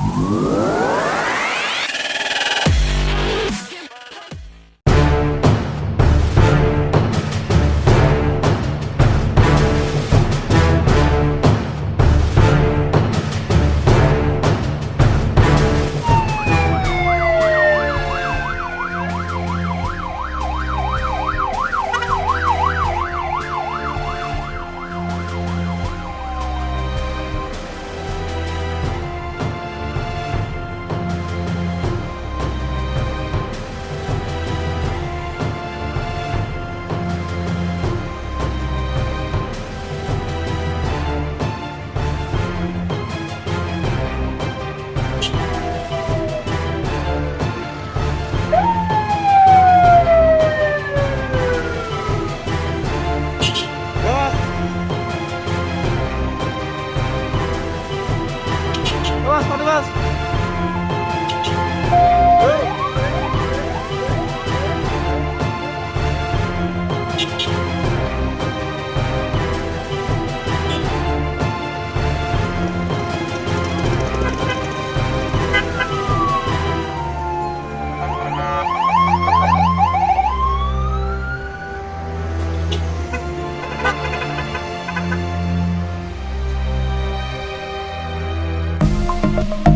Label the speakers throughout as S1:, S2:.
S1: Música Thank you.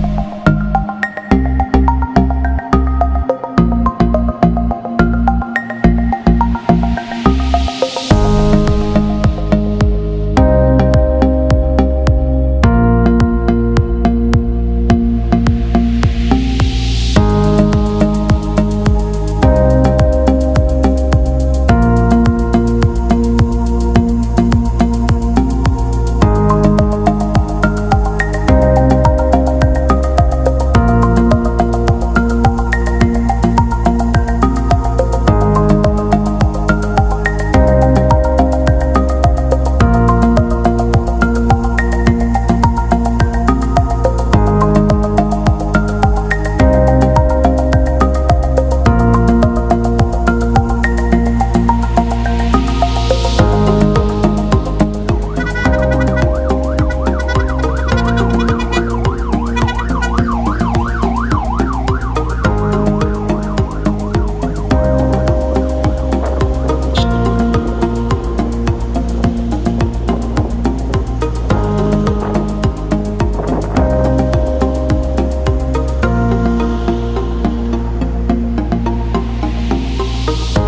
S1: Thank you.